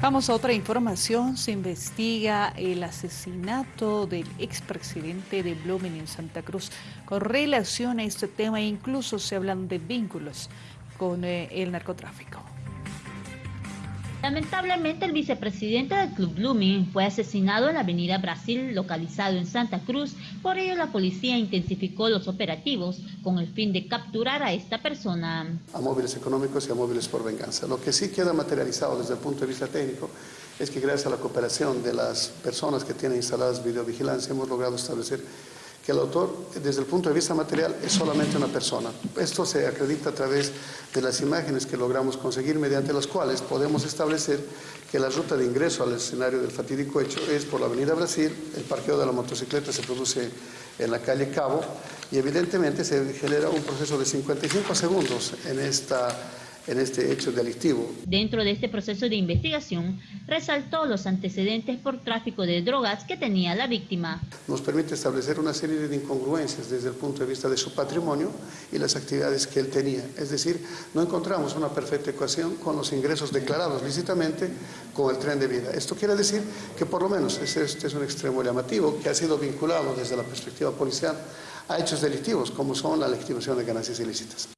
Vamos a otra información. Se investiga el asesinato del expresidente de Blumen en Santa Cruz. Con relación a este tema, incluso se hablan de vínculos con eh, el narcotráfico. Lamentablemente, el vicepresidente del Club Blooming fue asesinado en la avenida Brasil, localizado en Santa Cruz. Por ello, la policía intensificó los operativos con el fin de capturar a esta persona. A móviles económicos y a móviles por venganza. Lo que sí queda materializado desde el punto de vista técnico es que gracias a la cooperación de las personas que tienen instaladas videovigilancia hemos logrado establecer el autor, desde el punto de vista material, es solamente una persona. Esto se acredita a través de las imágenes que logramos conseguir, mediante las cuales podemos establecer que la ruta de ingreso al escenario del fatídico hecho es por la Avenida Brasil, el parqueo de la motocicleta se produce en la calle Cabo y evidentemente se genera un proceso de 55 segundos en esta en este hecho delictivo. Dentro de este proceso de investigación, resaltó los antecedentes por tráfico de drogas que tenía la víctima. Nos permite establecer una serie de incongruencias desde el punto de vista de su patrimonio y las actividades que él tenía. Es decir, no encontramos una perfecta ecuación con los ingresos declarados lícitamente con el tren de vida. Esto quiere decir que por lo menos este es un extremo llamativo que ha sido vinculado desde la perspectiva policial a hechos delictivos como son la legitimación de ganancias ilícitas.